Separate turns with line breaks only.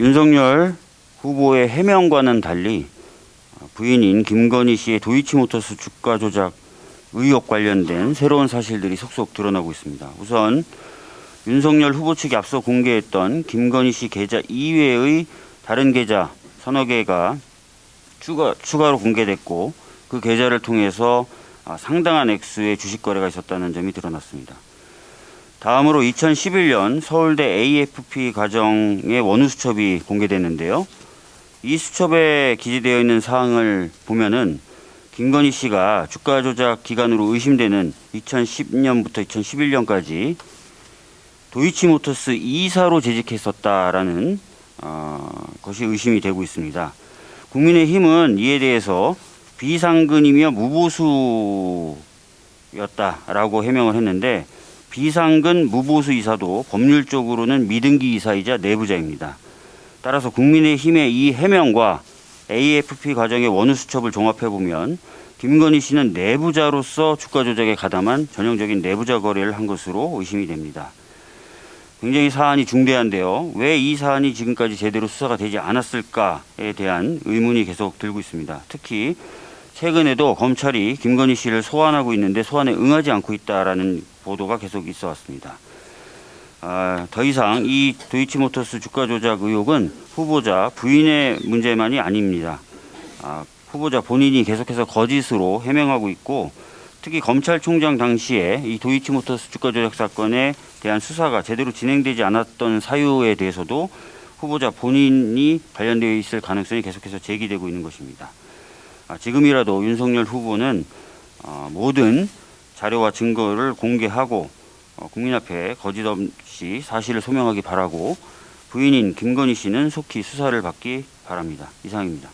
윤석열 후보의 해명과는 달리 부인인 김건희 씨의 도이치모터스 주가 조작 의혹 관련된 새로운 사실들이 속속 드러나고 있습니다. 우선 윤석열 후보 측이 앞서 공개했던 김건희 씨 계좌 이외의 다른 계좌 서너 개가 추가, 추가로 공개됐고 그 계좌를 통해서 아, 상당한 액수의 주식 거래가 있었다는 점이 드러났습니다. 다음으로 2011년 서울대 AFP 과정의 원후 수첩이 공개됐는데요. 이 수첩에 기재되어 있는 사항을 보면은 김건희 씨가 주가 조작 기간으로 의심되는 2010년부터 2011년까지 도이치모터스 이사로 재직했었다라는 어, 것이 의심이 되고 있습니다. 국민의힘은 이에 대해서 비상근이며 무보수였다라고 해명을 했는데 비상근 무보수 이사도 법률적으로는 미등기 이사이자 내부자입니다. 따라서 국민의힘의 이 해명과 AFP 과정의 원후 수첩을 종합해 보면 김건희 씨는 내부자로서 주가 조작에 가담한 전형적인 내부자 거래를 한 것으로 의심이 됩니다. 굉장히 사안이 중대한데요. 왜 이 사안이 지금까지 제대로 수사가 되지 않았을까에 대한 의문이 계속 들고 있습니다. 특히 최근에도 검찰이 김건희 씨를 소환하고 있는데 소환에 응하지 않고 있다라는 보도가 계속 있어 왔습니다. 아, 더 이상 이 도이치모터스 주가 조작 의혹은 후보자 부인의 문제만이 아닙니다. 아, 후보자 본인이 계속해서 거짓으로 해명하고 있고 특히 검찰총장 당시에 이 도이치모터스 주가 조작 사건에 대한 수사가 제대로 진행되지 않았던 사유에 대해서도 후보자 본인이 관련되어 있을 가능성이 계속해서 제기되고 있는 것입니다. 아, 지금이라도 윤석열 후보는 어, 모든 자료와 증거를 공개하고 어, 국민 앞에 거짓 없이 사실을 소명하기 바라고 부인인 김건희 씨는 속히 수사를 받기 바랍니다. 이상입니다.